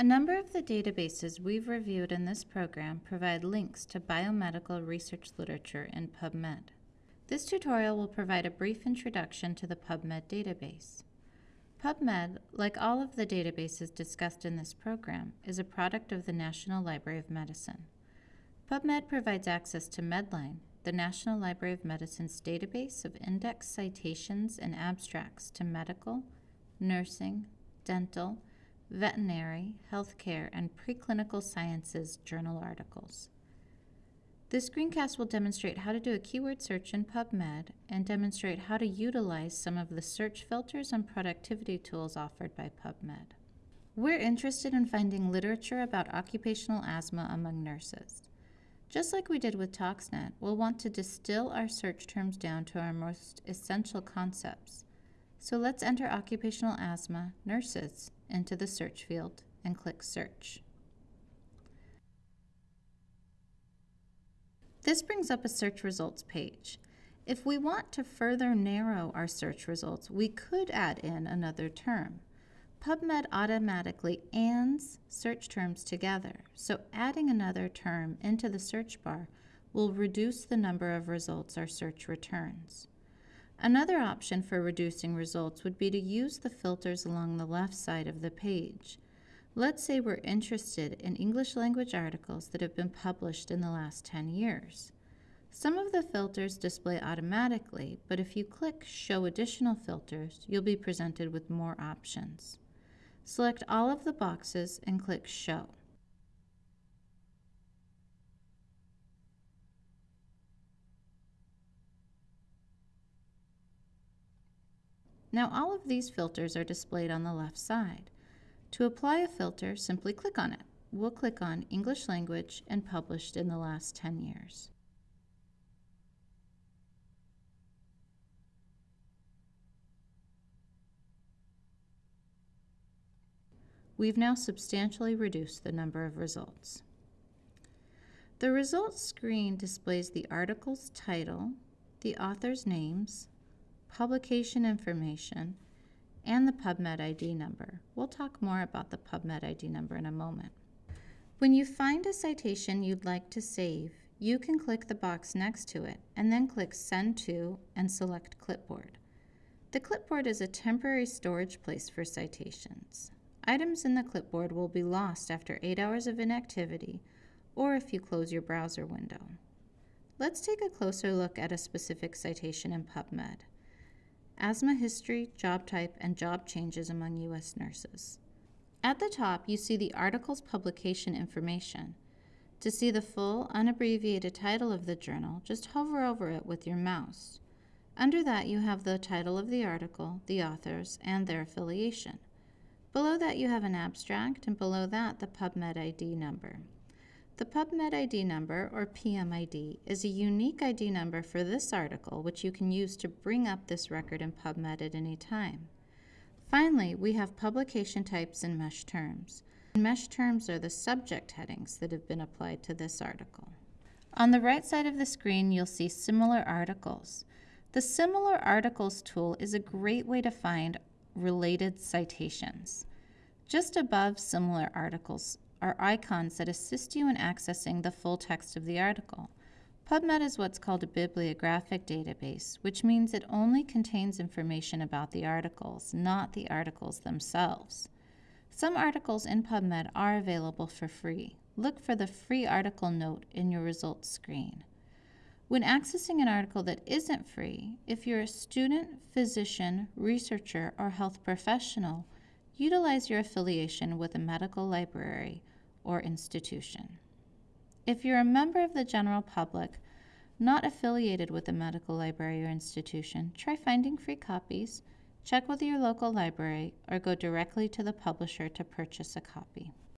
A number of the databases we've reviewed in this program provide links to biomedical research literature in PubMed. This tutorial will provide a brief introduction to the PubMed database. PubMed, like all of the databases discussed in this program, is a product of the National Library of Medicine. PubMed provides access to Medline, the National Library of Medicine's database of index citations and abstracts to medical, nursing, dental, veterinary, healthcare, and preclinical sciences journal articles. This screencast will demonstrate how to do a keyword search in PubMed and demonstrate how to utilize some of the search filters and productivity tools offered by PubMed. We're interested in finding literature about occupational asthma among nurses. Just like we did with ToxNet, we'll want to distill our search terms down to our most essential concepts. So let's enter occupational asthma, nurses, into the search field and click Search. This brings up a search results page. If we want to further narrow our search results, we could add in another term. PubMed automatically ANDs search terms together, so adding another term into the search bar will reduce the number of results our search returns. Another option for reducing results would be to use the filters along the left side of the page. Let's say we're interested in English language articles that have been published in the last 10 years. Some of the filters display automatically, but if you click Show Additional Filters, you'll be presented with more options. Select all of the boxes and click Show. Now all of these filters are displayed on the left side. To apply a filter, simply click on it. We'll click on English Language and Published in the last 10 years. We've now substantially reduced the number of results. The results screen displays the article's title, the author's names, publication information, and the PubMed ID number. We'll talk more about the PubMed ID number in a moment. When you find a citation you'd like to save, you can click the box next to it and then click Send to and select Clipboard. The clipboard is a temporary storage place for citations. Items in the clipboard will be lost after 8 hours of inactivity or if you close your browser window. Let's take a closer look at a specific citation in PubMed asthma history, job type, and job changes among U.S. nurses. At the top, you see the article's publication information. To see the full, unabbreviated title of the journal, just hover over it with your mouse. Under that, you have the title of the article, the authors, and their affiliation. Below that, you have an abstract, and below that, the PubMed ID number. The PubMed ID number, or PMID, is a unique ID number for this article which you can use to bring up this record in PubMed at any time. Finally, we have publication types and MeSH terms. MeSH terms are the subject headings that have been applied to this article. On the right side of the screen, you'll see Similar Articles. The Similar Articles tool is a great way to find related citations. Just above Similar Articles are icons that assist you in accessing the full text of the article. PubMed is what's called a bibliographic database, which means it only contains information about the articles, not the articles themselves. Some articles in PubMed are available for free. Look for the free article note in your results screen. When accessing an article that isn't free, if you're a student, physician, researcher, or health professional, utilize your affiliation with a medical library or institution. If you're a member of the general public not affiliated with a medical library or institution, try finding free copies, check with your local library, or go directly to the publisher to purchase a copy.